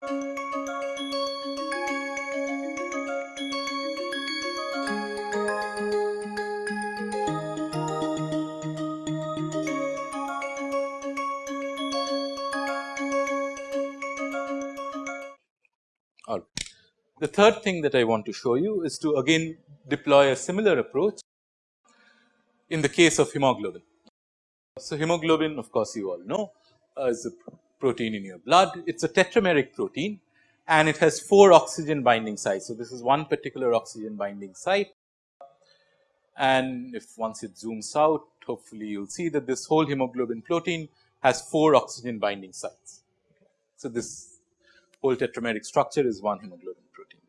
All right. The third thing that I want to show you is to again deploy a similar approach in the case of hemoglobin. So, hemoglobin of course, you all know uh, is a protein in your blood. It is a tetrameric protein and it has 4 oxygen binding sites. So, this is one particular oxygen binding site and if once it zooms out hopefully you will see that this whole hemoglobin protein has 4 oxygen binding sites. So, this whole tetrameric structure is one hemoglobin protein.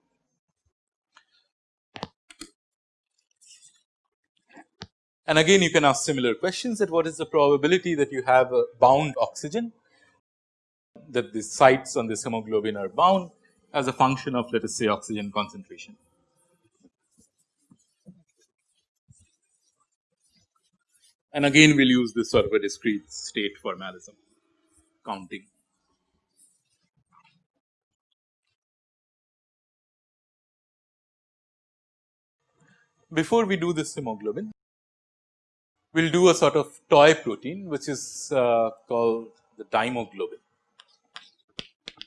And again you can ask similar questions that what is the probability that you have a bound oxygen that the sites on this hemoglobin are bound as a function of let us say oxygen concentration. And again we will use this sort of a discrete state formalism counting. Before we do this hemoglobin, we will do a sort of toy protein which is uh, called the dimoglobin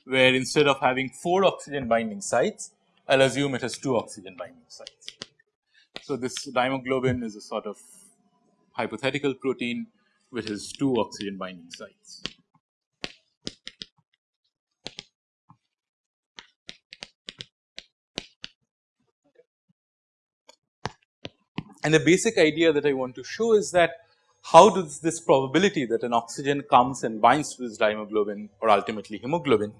where instead of having 4 oxygen binding sites, I will assume it has 2 oxygen binding sites. So, this dimoglobin is a sort of hypothetical protein which has 2 oxygen binding sites. And the basic idea that I want to show is that how does this probability that an oxygen comes and binds to this dimoglobin or ultimately hemoglobin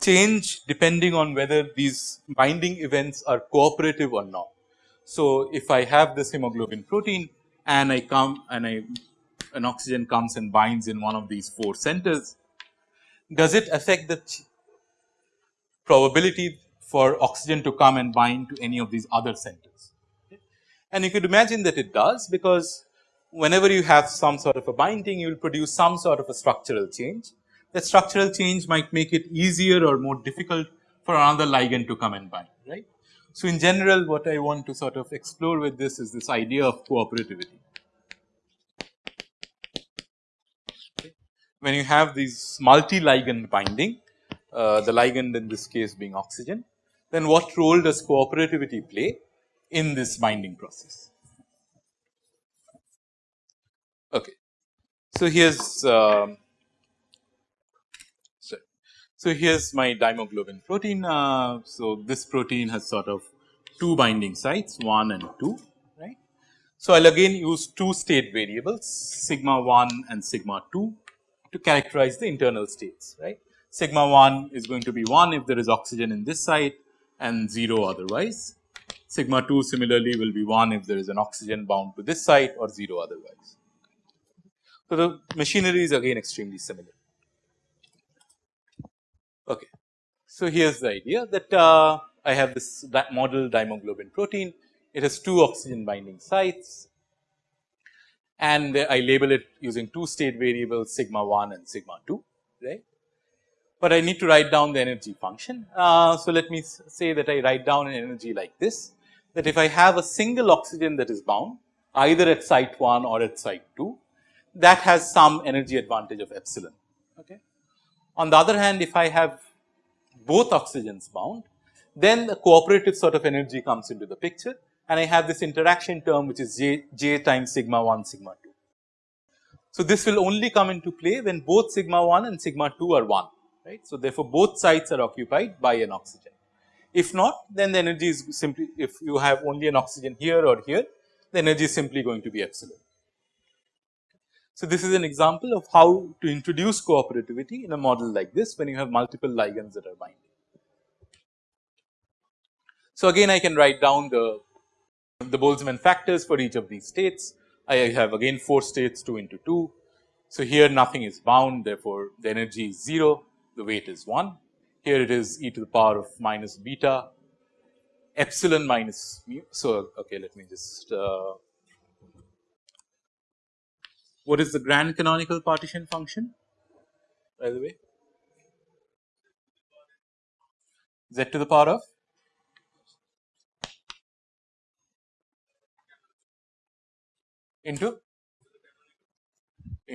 change depending on whether these binding events are cooperative or not. So, if I have this hemoglobin protein and I come and I an oxygen comes and binds in one of these 4 centers, does it affect the probability for oxygen to come and bind to any of these other centers? And you could imagine that it does because whenever you have some sort of a binding you will produce some sort of a structural change that structural change might make it easier or more difficult for another ligand to come and bind, right. So, in general what I want to sort of explore with this is this idea of cooperativity. When you have these multi-ligand binding, uh, the ligand in this case being oxygen, then what role does cooperativity play in this binding process? Okay. So, here is um, so, here is my dimoglobin protein. Uh, so, this protein has sort of two binding sites 1 and 2 right. So, I will again use two state variables sigma 1 and sigma 2 to characterize the internal states right. Sigma 1 is going to be 1 if there is oxygen in this site and 0 otherwise. Sigma 2 similarly will be 1 if there is an oxygen bound to this site or 0 otherwise. So, the machinery is again extremely similar. Okay. So, here is the idea that uh, I have this model dimoglobin protein, it has two oxygen binding sites and I label it using two state variables sigma 1 and sigma 2 right. But I need to write down the energy function. Uh, so, let me say that I write down an energy like this that if I have a single oxygen that is bound either at site 1 or at site 2 that has some energy advantage of epsilon. Okay. On the other hand, if I have both oxygens bound, then the cooperative sort of energy comes into the picture and I have this interaction term which is j, j times sigma 1 sigma 2. So, this will only come into play when both sigma 1 and sigma 2 are 1 right. So, therefore, both sites are occupied by an oxygen. If not then the energy is simply if you have only an oxygen here or here the energy is simply going to be epsilon. So, this is an example of how to introduce cooperativity in a model like this when you have multiple ligands that are binding. So, again I can write down the, the Boltzmann factors for each of these states. I have again 4 states 2 into 2. So, here nothing is bound therefore, the energy is 0, the weight is 1. Here it is e to the power of minus beta epsilon minus mu. So, okay let me just uh, what is the grand canonical partition function by the way? z to the power of into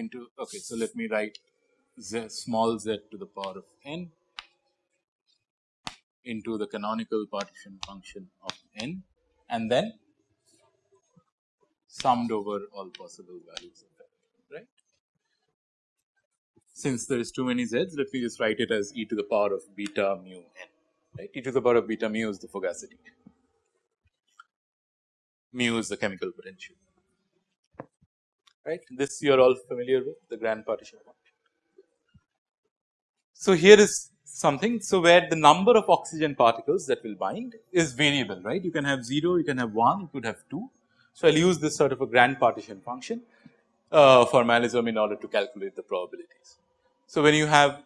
into okay. So, let me write z small z to the power of n into the canonical partition function of n and then summed over all possible values. Since there is too many z's let me just write it as e to the power of beta mu n right e to the power of beta mu is the fugacity mu is the chemical potential right this you are all familiar with the grand partition function. So, here is something. So, where the number of oxygen particles that will bind is variable right you can have 0 you can have 1 you could have 2. So, I will use this sort of a grand partition function uh, formalism in order to calculate the probabilities. So, when you have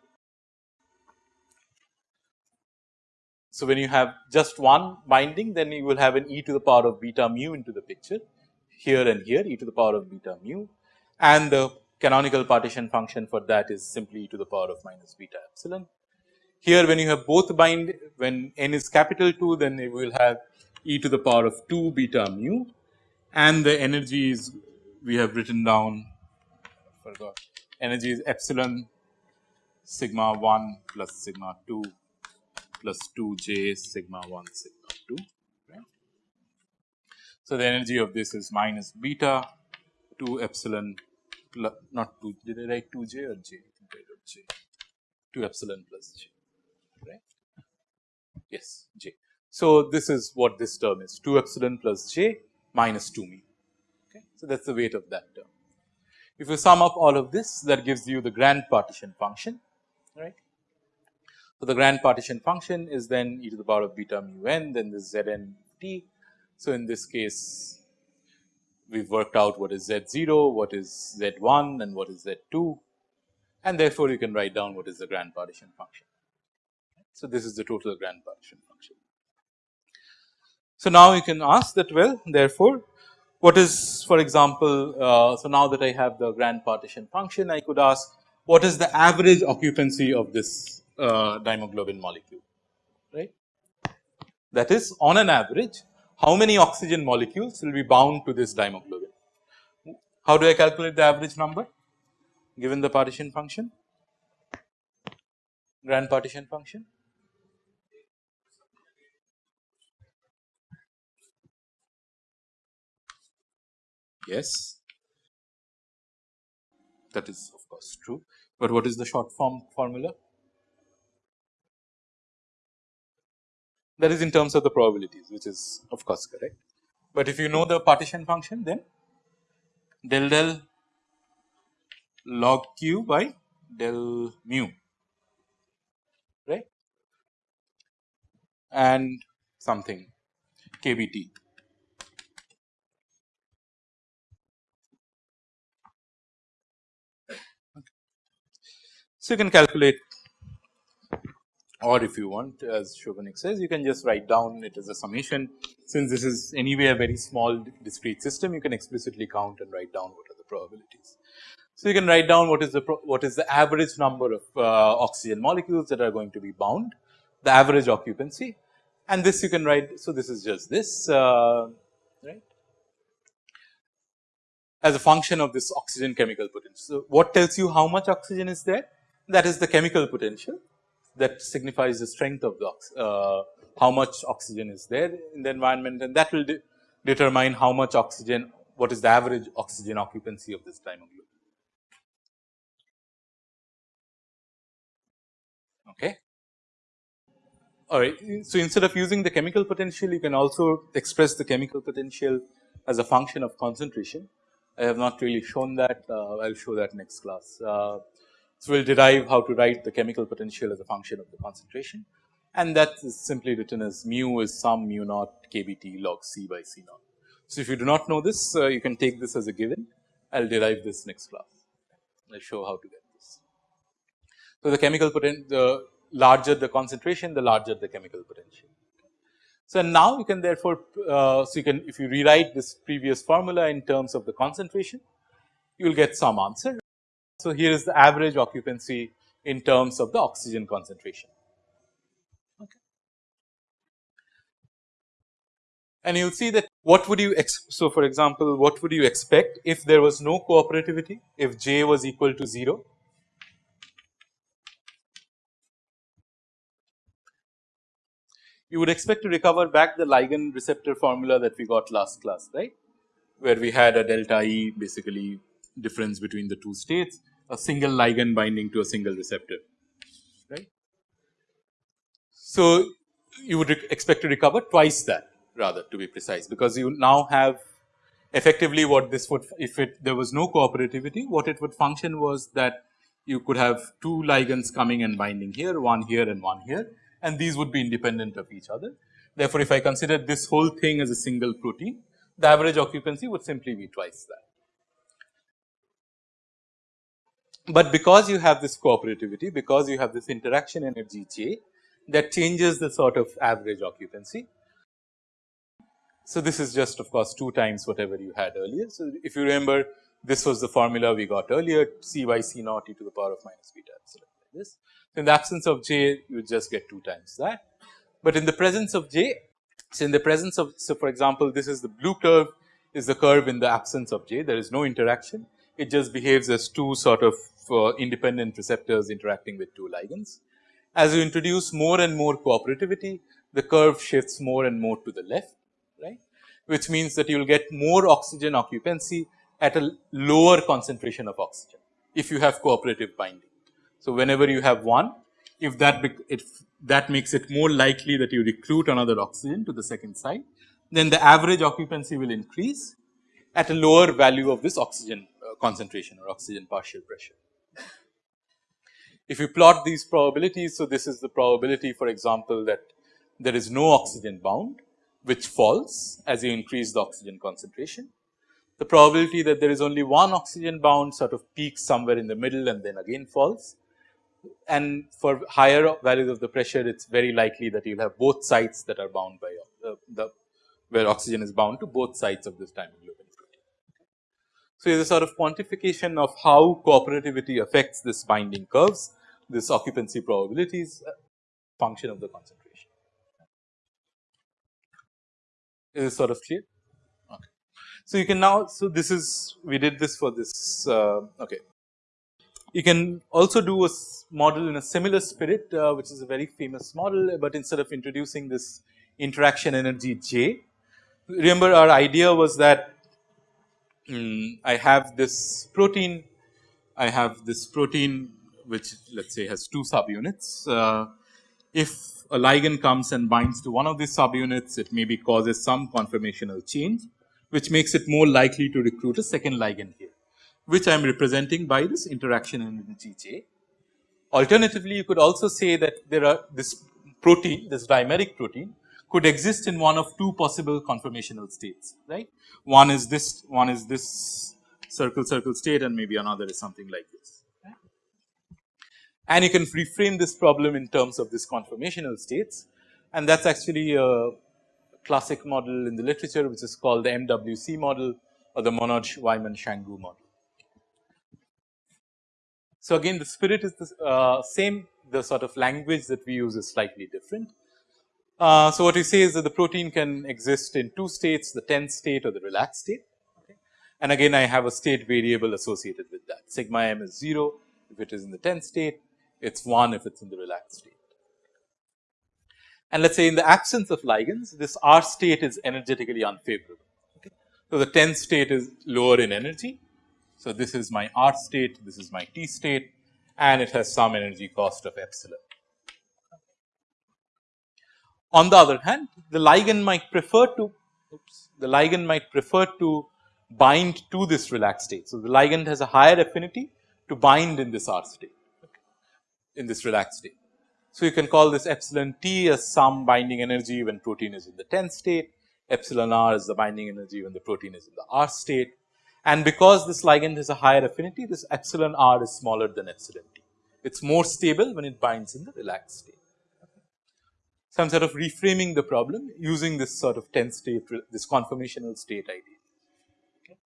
so when you have just one binding then you will have an e to the power of beta mu into the picture here and here e to the power of beta mu and the canonical partition function for that is simply e to the power of minus beta epsilon. Here when you have both bind when n is capital 2 then you will have e to the power of 2 beta mu and the energy is we have written down forgot energy is epsilon sigma 1 plus sigma 2 plus 2 j sigma 1 sigma 2 So, the energy of this is minus beta 2 epsilon plus not 2 did I write 2 j or j I wrote j 2 epsilon plus j right yes j. So, this is what this term is 2 epsilon plus j minus 2 mu. Okay. So, that is the weight of that term. If you sum up all of this that gives you the grand partition function right. So, the grand partition function is then e to the power of beta mu n then this z n t. So, in this case we have worked out what is z 0, what is z 1 and what is z 2 and therefore, you can write down what is the grand partition function. So, this is the total grand partition function. So, now you can ask that well therefore, what is for example, uh, so now that I have the grand partition function I could ask what is the average occupancy of this uh, molecule right. That is on an average how many oxygen molecules will be bound to this dimoglobin. How do I calculate the average number given the partition function grand partition function Yes, that is of course true, but what is the short form formula? That is in terms of the probabilities which is of course correct, but if you know the partition function then del del log q by del mu right? And something kbt So, you can calculate or if you want as Chauvenik says you can just write down it as a summation since this is anyway a very small discrete system you can explicitly count and write down what are the probabilities. So, you can write down what is the what is the average number of uh, oxygen molecules that are going to be bound the average occupancy and this you can write. So, this is just this uh, right as a function of this oxygen chemical potential. So, what tells you how much oxygen is there that is the chemical potential that signifies the strength of the uh, how much oxygen is there in the environment and that will de determine how much oxygen what is the average oxygen occupancy of this dimoglobin. Okay. All right. So, instead of using the chemical potential you can also express the chemical potential as a function of concentration. I have not really shown that uh, I will show that next class. Uh, so, we will derive how to write the chemical potential as a function of the concentration and that is simply written as mu is sum mu naught kBT log C by C naught. So, if you do not know this uh, you can take this as a given I will derive this next class I will show how to get this. So, the chemical potential the larger the concentration the larger the chemical potential. So, now you can therefore, uh, so you can if you rewrite this previous formula in terms of the concentration you will get some answer so, here is the average occupancy in terms of the oxygen concentration. Okay. And you will see that what would you so for example, what would you expect if there was no cooperativity if j was equal to 0 you would expect to recover back the ligand receptor formula that we got last class right where we had a delta E basically difference between the two states a single ligand binding to a single receptor right. So, you would expect to recover twice that rather to be precise because you now have effectively what this would if it there was no cooperativity what it would function was that you could have two ligands coming and binding here one here and one here and these would be independent of each other. Therefore, if I consider this whole thing as a single protein the average occupancy would simply be twice that. But because you have this cooperativity because you have this interaction energy J that changes the sort of average occupancy. So, this is just of course 2 times whatever you had earlier. So, if you remember this was the formula we got earlier C by C naught e to the power of minus beta epsilon like this. In the absence of j you just get 2 times that, but in the presence of j so in the presence of so for example this is the blue curve is the curve in the absence of j there is no interaction it just behaves as two sort of uh, independent receptors interacting with two ligands. As you introduce more and more cooperativity the curve shifts more and more to the left right which means that you will get more oxygen occupancy at a lower concentration of oxygen if you have cooperative binding. So, whenever you have one if that if that makes it more likely that you recruit another oxygen to the second site, then the average occupancy will increase at a lower value of this oxygen uh, concentration or oxygen partial pressure. If you plot these probabilities, so this is the probability for example, that there is no oxygen bound which falls as you increase the oxygen concentration. The probability that there is only one oxygen bound sort of peaks somewhere in the middle and then again falls and for higher values of the pressure it is very likely that you will have both sites that are bound by uh, the where oxygen is bound to both sides of this dimoglobin protein. So, it is a sort of quantification of how cooperativity affects this binding curves, this occupancy probabilities uh, function of the concentration. Is this sort of clear? Okay. So, you can now, so this is we did this for this uh, okay. You can also do a model in a similar spirit uh, which is a very famous model, but instead of introducing this interaction energy J. Remember our idea was that um, I have this protein, I have this protein which let us say has two subunits. Uh, if a ligand comes and binds to one of these subunits, it maybe causes some conformational change, which makes it more likely to recruit a second ligand here, which I am representing by this interaction energy J. Alternatively, you could also say that there are this protein, this dimeric protein could exist in one of two possible conformational states, right. One is this, one is this circle circle state and maybe another is something like this. And you can reframe this problem in terms of this conformational states and that is actually a classic model in the literature which is called the MWC model or the Monod Wyman Changeux model. So, again the spirit is the uh, same the sort of language that we use is slightly different. Uh, so, what we say is that the protein can exist in two states the tense state or the relaxed state okay. and again I have a state variable associated with that sigma m is 0 if it is in the tense state it is 1 if it is in the relaxed state. And let us say in the absence of ligands this R state is energetically unfavorable. Okay. So, the tense state is lower in energy so, this is my R state, this is my T state and it has some energy cost of epsilon. On the other hand, the ligand might prefer to oops, the ligand might prefer to bind to this relaxed state. So, the ligand has a higher affinity to bind in this R state in this relaxed state. So, you can call this epsilon T as some binding energy when protein is in the tense state, epsilon R is the binding energy when the protein is in the R state and because this ligand has a higher affinity, this epsilon r is smaller than epsilon t. It is more stable when it binds in the relaxed state. So, I am sort of reframing the problem using this sort of tense state, this conformational state idea. Okay.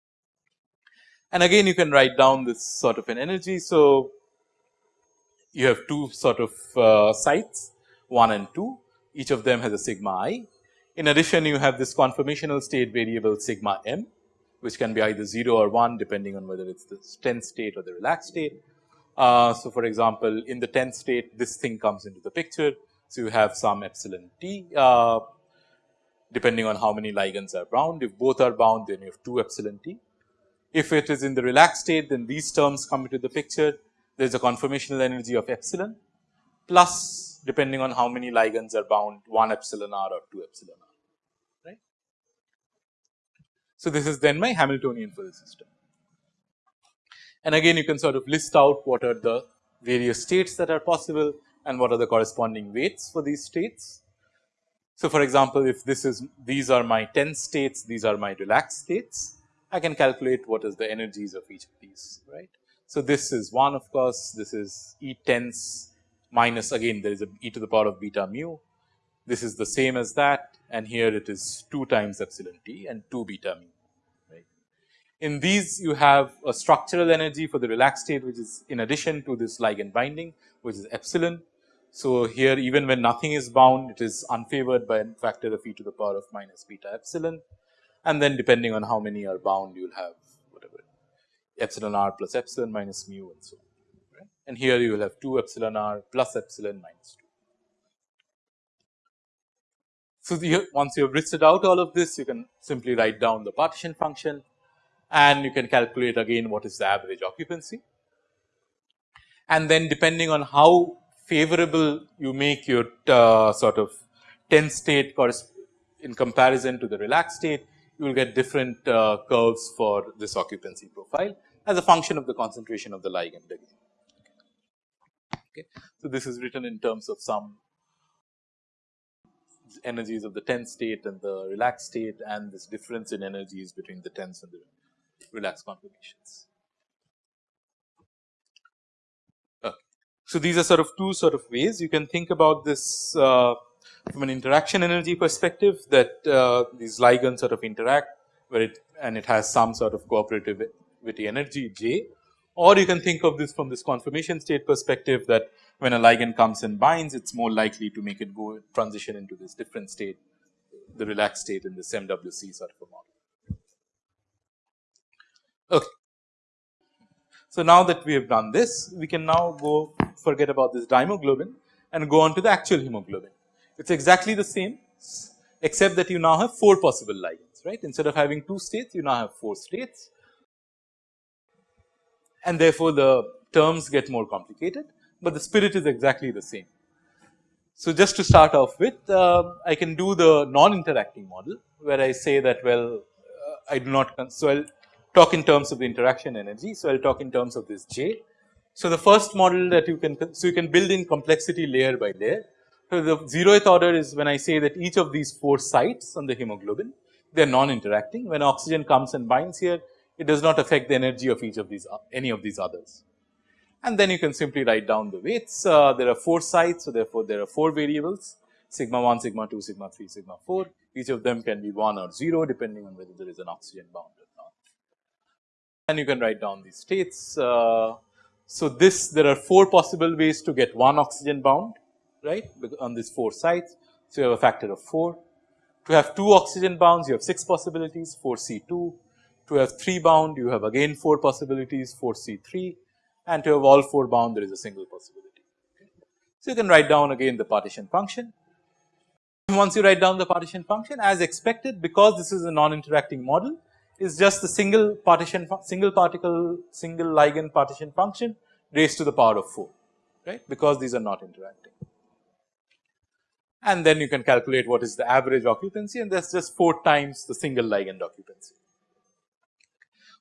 And again you can write down this sort of an energy. So, you have two sort of uh, sites 1 and 2 each of them has a sigma i. In addition, you have this conformational state variable sigma m, which can be either 0 or 1 depending on whether it is the tense state or the relaxed state. Uh, so, for example, in the tense state, this thing comes into the picture. So, you have some epsilon t uh, depending on how many ligands are bound. If both are bound, then you have 2 epsilon t. If it is in the relaxed state, then these terms come into the picture. There is a conformational energy of epsilon plus depending on how many ligands are bound 1 epsilon r or 2 epsilon r, right. So, this is then my Hamiltonian for the system. And again you can sort of list out what are the various states that are possible and what are the corresponding weights for these states. So, for example, if this is these are my tense states, these are my relaxed states, I can calculate what is the energies of each of these, right. So, this is 1 of course, this is E tense minus again there is a e to the power of beta mu. This is the same as that and here it is 2 times epsilon t and 2 beta mu. Right. In these you have a structural energy for the relaxed state which is in addition to this ligand binding which is epsilon. So, here even when nothing is bound it is unfavored by a factor of e to the power of minus beta epsilon and then depending on how many are bound you will have epsilon r plus epsilon minus mu and so on and here you will have 2 epsilon r plus epsilon minus 2. So, the, once you have listed out all of this you can simply write down the partition function and you can calculate again what is the average occupancy. And then depending on how favorable you make your uh, sort of tense state in comparison to the relaxed state, you will get different uh, curves for this occupancy profile as a function of the concentration of the ligand again. Okay. So, this is written in terms of some energies of the tense state and the relaxed state and this difference in energies between the tense and the relaxed conformations. Okay. So, these are sort of two sort of ways you can think about this uh, from an interaction energy perspective that uh, these ligands sort of interact where it and it has some sort of cooperativity energy J or you can think of this from this conformation state perspective that when a ligand comes and binds, it is more likely to make it go transition into this different state, the relaxed state in this MWC sort of a model. Okay. So, now that we have done this, we can now go forget about this dihemoglobin and go on to the actual hemoglobin. It is exactly the same except that you now have 4 possible ligands, right. Instead of having 2 states, you now have 4 states and therefore, the terms get more complicated, but the spirit is exactly the same. So, just to start off with uh, I can do the non-interacting model where I say that well uh, I do not so I will talk in terms of the interaction energy. So, I will talk in terms of this J. So, the first model that you can so you can build in complexity layer by layer. So, the zeroth order is when I say that each of these 4 sites on the hemoglobin they are non-interacting when oxygen comes and binds here it does not affect the energy of each of these any of these others. And then you can simply write down the weights. Uh, there are 4 sites, so therefore, there are 4 variables sigma 1, sigma 2, sigma 3, sigma 4. Each of them can be 1 or 0 depending on whether there is an oxygen bound or not. And you can write down these states. Uh, so, this there are 4 possible ways to get 1 oxygen bound right on these 4 sites. So, you have a factor of 4. To have 2 oxygen bounds you have 6 possibilities 4 C 2, to have 3 bound you have again 4 possibilities 4 C 3 and to have all 4 bound there is a single possibility. So, you can write down again the partition function. Once you write down the partition function as expected because this is a non-interacting model is just the single partition single particle single ligand partition function raised to the power of 4 right because these are not interacting. And then you can calculate what is the average occupancy and that is just 4 times the single ligand occupancy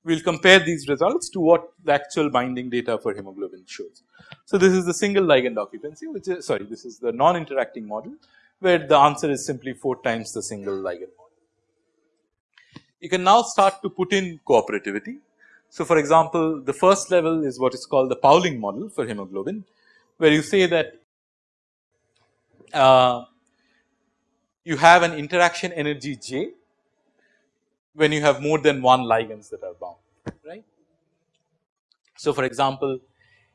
we will compare these results to what the actual binding data for hemoglobin shows. So, this is the single ligand occupancy which is sorry this is the non interacting model where the answer is simply 4 times the single ligand model. You can now start to put in cooperativity. So, for example, the first level is what is called the Pauling model for hemoglobin where you say that uh, you have an interaction energy J when you have more than one ligands that are bound, right. So, for example,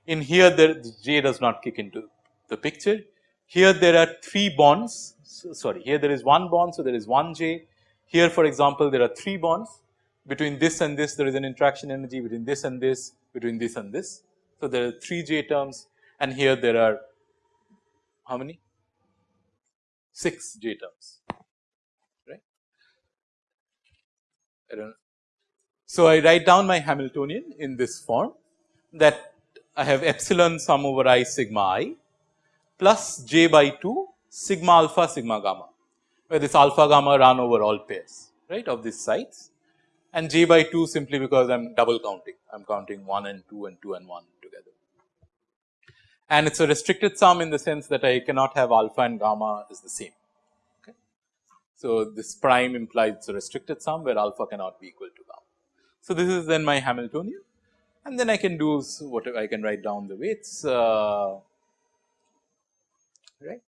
in here the J does not kick into the picture. Here there are 3 bonds. So, sorry here there is one bond. So, there is one J here for example, there are 3 bonds between this and this there is an interaction energy between this and this between this and this. So, there are 3 J terms and here there are how many 6 J terms I don't. So, I write down my Hamiltonian in this form that I have epsilon sum over i sigma i plus j by 2 sigma alpha sigma gamma where this alpha gamma run over all pairs right of these sites and j by 2 simply because I am double counting I am counting 1 and 2 and 2 and 1 together. And it is a restricted sum in the sense that I cannot have alpha and gamma is the same. So, this prime implies a restricted sum where alpha cannot be equal to gamma. So, this is then my Hamiltonian and then I can do whatever I can write down the weights uh, right.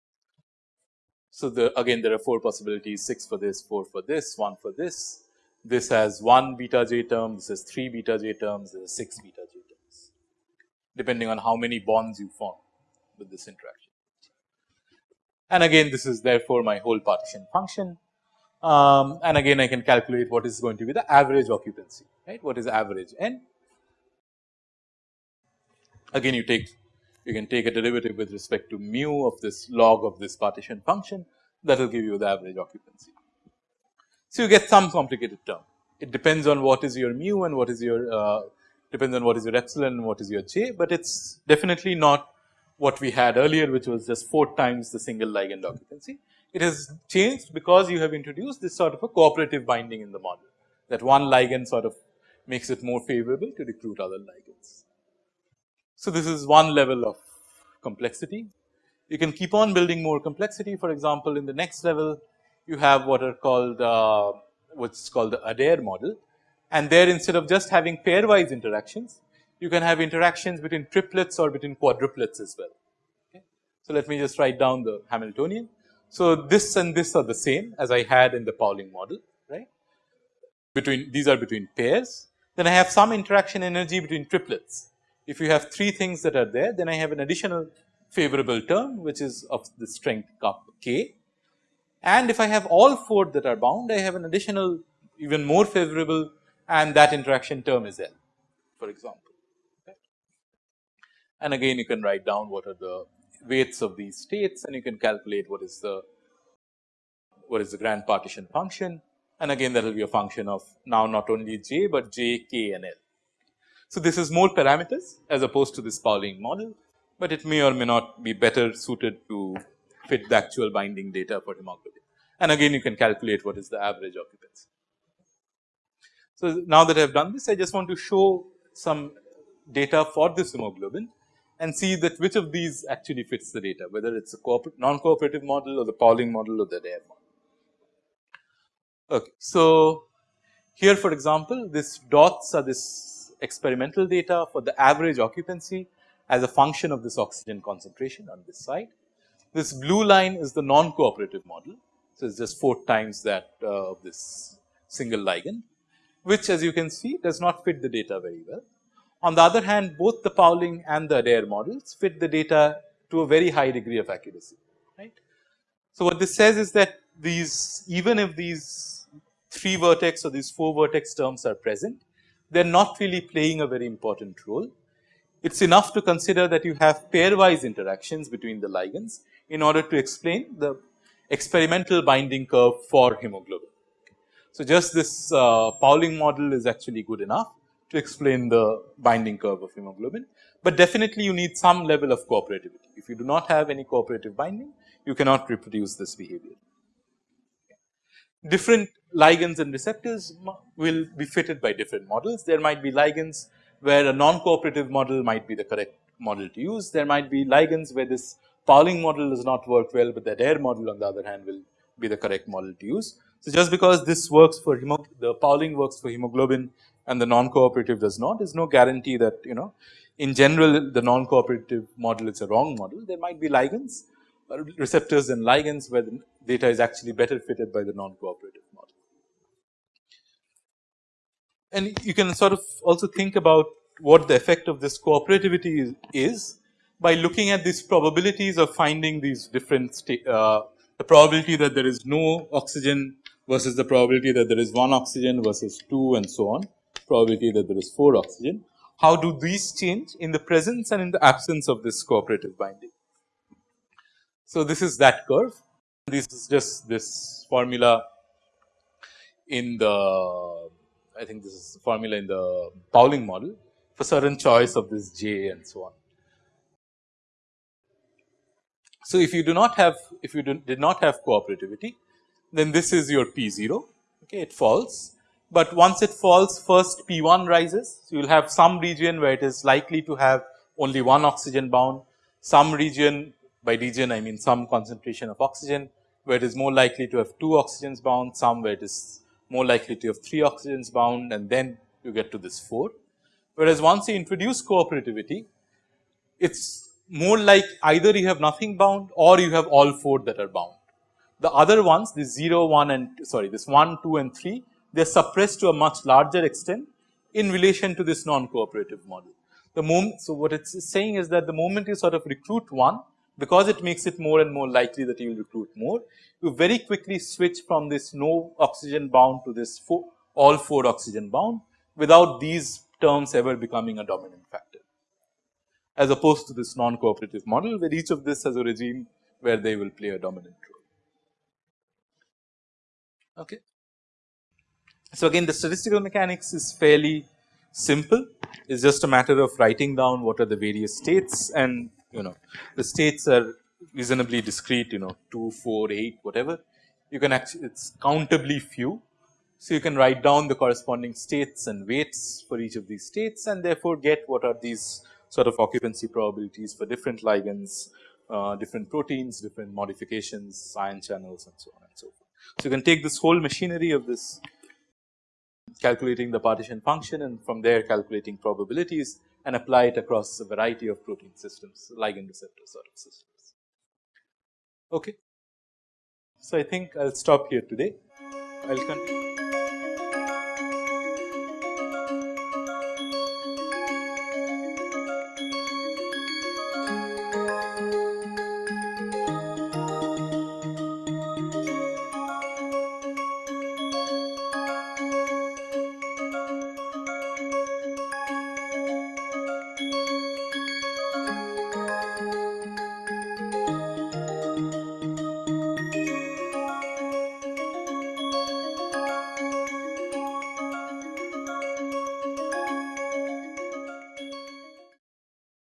So, the again there are 4 possibilities 6 for this, 4 for this, 1 for this. This has 1 beta j term, this has 3 beta j terms, this has 6 beta j terms depending on how many bonds you form with this interaction. And again this is therefore my whole partition function. Um, and again I can calculate what is going to be the average occupancy right? What is average n? Again you take you can take a derivative with respect to mu of this log of this partition function. That will give you the average occupancy. So, you get some complicated term. It depends on what is your mu and what is your uh, depends on what is your epsilon and what is your j, but it is definitely not what we had earlier which was just 4 times the single ligand occupancy. It has changed because you have introduced this sort of a cooperative binding in the model that one ligand sort of makes it more favorable to recruit other ligands. So, this is one level of complexity. You can keep on building more complexity for example, in the next level you have what are called uh, what's called the Adair model and there instead of just having pairwise interactions you can have interactions between triplets or between quadruplets as well. Okay. So, let me just write down the Hamiltonian. So, this and this are the same as I had in the Pauling model right between these are between pairs then I have some interaction energy between triplets if you have 3 things that are there, then I have an additional favorable term which is of the strength k. And if I have all 4 that are bound, I have an additional even more favorable and that interaction term is L for example. And again you can write down what are the weights of these states and you can calculate what is the what is the grand partition function and again that will be a function of now not only j, but j, k and L. So, this is more parameters as opposed to this Pauling model, but it may or may not be better suited to fit the actual binding data for hemoglobin. And again you can calculate what is the average occupancy. So, now that I have done this I just want to show some data for this hemoglobin and see that which of these actually fits the data whether it is a non cooperative model or the Pauling model or the Adair model. Okay. So, here for example, this dots are this experimental data for the average occupancy as a function of this oxygen concentration on this side. This blue line is the non cooperative model. So, it is just 4 times that uh, of this single ligand which as you can see does not fit the data very well. On the other hand both the Pauling and the Adair models fit the data to a very high degree of accuracy right. So, what this says is that these even if these 3 vertex or these 4 vertex terms are present they are not really playing a very important role. It is enough to consider that you have pairwise interactions between the ligands in order to explain the experimental binding curve for hemoglobin. So, just this uh, Pauling model is actually good enough to explain the binding curve of hemoglobin, but definitely you need some level of cooperativity. If you do not have any cooperative binding, you cannot reproduce this behavior. Different ligands and receptors will be fitted by different models. There might be ligands where a non-cooperative model might be the correct model to use. There might be ligands where this Pauling model does not work well, but the Adair model on the other hand will be the correct model to use. So, just because this works for the Pauling works for hemoglobin and the non-cooperative does not. Is no guarantee that you know in general the non-cooperative model is a wrong model. There might be ligands receptors and ligands where the data is actually better fitted by the non-cooperative model. And you can sort of also think about what the effect of this cooperativity is, is by looking at these probabilities of finding these different uh, the probability that there is no oxygen versus the probability that there is one oxygen versus 2 and so on, probability that there is 4 oxygen. How do these change in the presence and in the absence of this cooperative binding? So, this is that curve. This is just this formula in the I think this is the formula in the Pauling model for certain choice of this j and so on. So, if you do not have if you did not have cooperativity then this is your P 0 okay it falls, but once it falls first P 1 rises. So, you will have some region where it is likely to have only one oxygen bound, some region by region I mean some concentration of oxygen where it is more likely to have two oxygens bound, some where it is more likely to have three oxygens bound and then you get to this 4. Whereas, once you introduce cooperativity, it is more like either you have nothing bound or you have all 4 that are bound. The other ones this 0, 1 and sorry this 1, 2 and 3 they are suppressed to a much larger extent in relation to this non-cooperative model. The moment, so what it's saying is that the moment you sort of recruit one because it makes it more and more likely that you will recruit more, you very quickly switch from this no oxygen bound to this four, all 4 oxygen bound without these terms ever becoming a dominant factor. As opposed to this non-cooperative model where each of this has a regime where they will play a dominant role. Okay. So, again the statistical mechanics is fairly simple, it is just a matter of writing down what are the various states and you know the states are reasonably discrete you know 2, 4, 8 whatever you can actually it is countably few. So, you can write down the corresponding states and weights for each of these states and therefore, get what are these sort of occupancy probabilities for different ligands, uh, different proteins, different modifications, ion channels and so on and so forth. So, you can take this whole machinery of this calculating the partition function and from there calculating probabilities and apply it across a variety of protein systems, ligand receptor sort of systems. Okay. So, I think I will stop here today. I will continue.